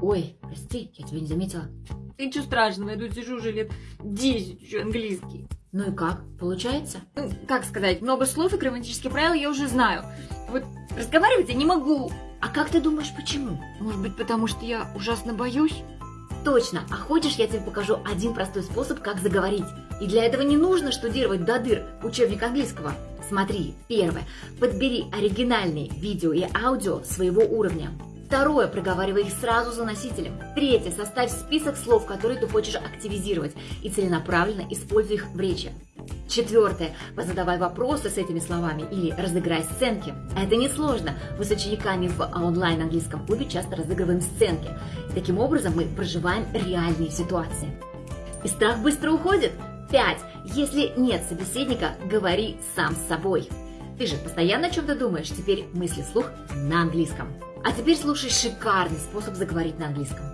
Ой, прости, я тебя не заметила. Ничего страшного, я тут сижу уже лет 10, учу английский. Ну и как, получается? Ну, Как сказать, много слов и грамматические правила я уже знаю. Вот разговаривать я не могу. А как ты думаешь, почему? Может быть, потому что я ужасно боюсь? Точно, а хочешь, я тебе покажу один простой способ, как заговорить. И для этого не нужно штудировать до дыр учебник английского. Смотри, первое, подбери оригинальные видео и аудио своего уровня. Второе, проговаривай их сразу за носителем. Третье, составь список слов, которые ты хочешь активизировать, и целенаправленно используй их в речи. Четвертое, позадавай вопросы с этими словами или разыграй сценки. Это несложно. Мы с учениками в онлайн-английском клубе часто разыгрываем сценки. Таким образом мы проживаем реальные ситуации. И страх быстро уходит. Пять. Если нет собеседника, говори сам с собой. Ты же постоянно о чем-то думаешь, теперь мысли вслух на английском. А теперь слушай шикарный способ заговорить на английском.